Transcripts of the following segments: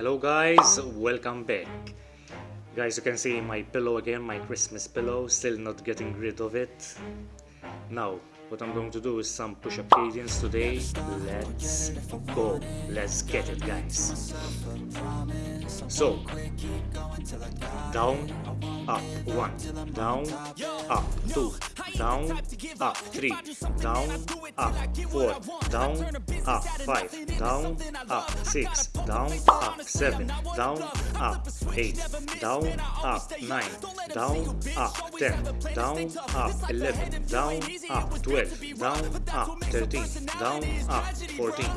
hello guys. Welcome back. Guys you can see my pillow again my christmas pillow still not getting rid of it. Now what i'm going to do is some push-up cadence today. Let's go. Let's get it guys. So down up one down up two down up three down up four down up five down up six down up seven down up eight down up nine down up ten down up eleven down up twelve down up thirteen down up fourteen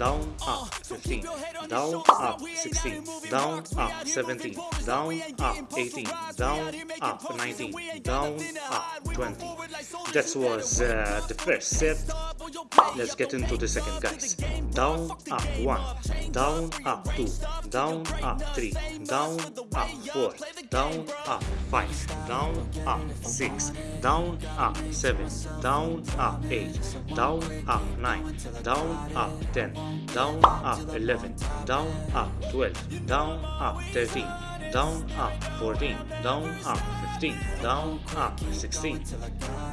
down up 15 down up 16 down up 17 down up 18 down up 19 down up 20 that was uh, the first set let's get into the second guys down up 1 down up 2 down up 3 down up 4 down up 5 down up 6 down up 7 down up 8 down up 9 down up 10 down up 11 down up 12 down up 13 down up 14 down up 15 down up 16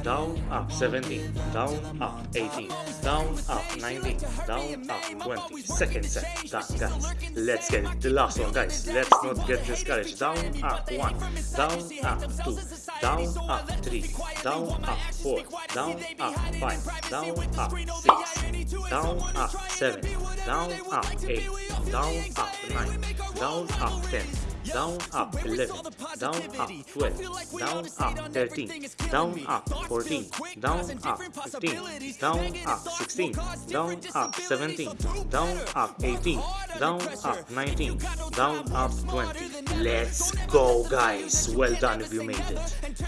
down up 17 down up 18 down up 19 down up 20 second set done guys let's get it the last one guys let's not get discouraged down up 1 down up 2 down up 3 down up 4 down up 5 down up 6 down up 7 down up 8 down up 9 down up 10 down up 11 down up 12 down up 13 down up 14 down up 15 down up 16 down up 17 down up 18 down up 19 down up 20 let's go guys. Well done if you made it